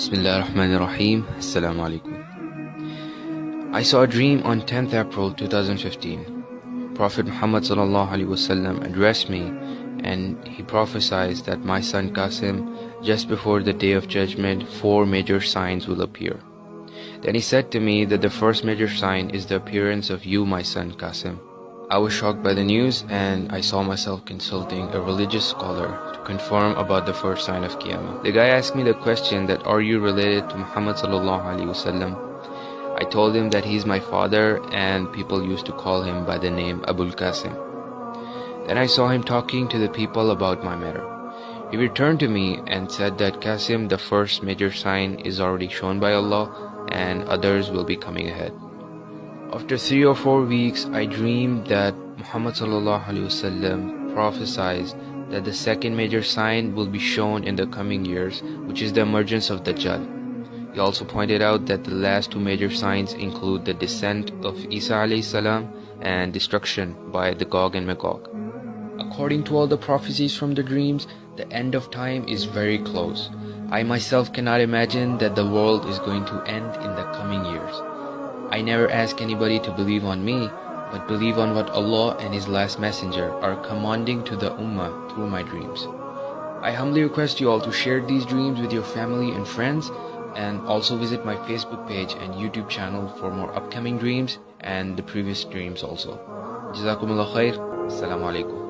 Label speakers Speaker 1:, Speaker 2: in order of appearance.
Speaker 1: Bismillah ar-Rahman ar-Rahim. Assalamu alaikum. I saw a dream on 10th April 2015. Prophet Muhammad wasallam addressed me and he prophesied that my son Qasim just before the day of judgment four major signs will appear. Then he said to me that the first major sign is the appearance of you my son Qasim. I was shocked by the news and I saw myself consulting a religious scholar to confirm about the first sign of Qiyamah. The guy asked me the question that are you related to Muhammad sallallahu alaihi wasallam? I told him that he's my father and people used to call him by the name Abul Qasim. Then I saw him talking to the people about my matter. He returned to me and said that Qasim, the first major sign, is already shown by Allah and others will be coming ahead. After three or four weeks, I dreamed that Muhammad prophesied that the second major sign will be shown in the coming years, which is the emergence of Dajjal. He also pointed out that the last two major signs include the descent of Isa salam and destruction by the Gog and Magog. According to all the prophecies from the dreams, the end of time is very close. I myself cannot imagine that the world is going to end in the coming years. I never ask anybody to believe on me, but believe on what Allah and His last messenger are commanding to the Ummah through my dreams. I humbly request you all to share these dreams with your family and friends and also visit my Facebook page and YouTube channel for more upcoming dreams and the previous dreams also. Jazakumullah khair. Assalamu alaikum.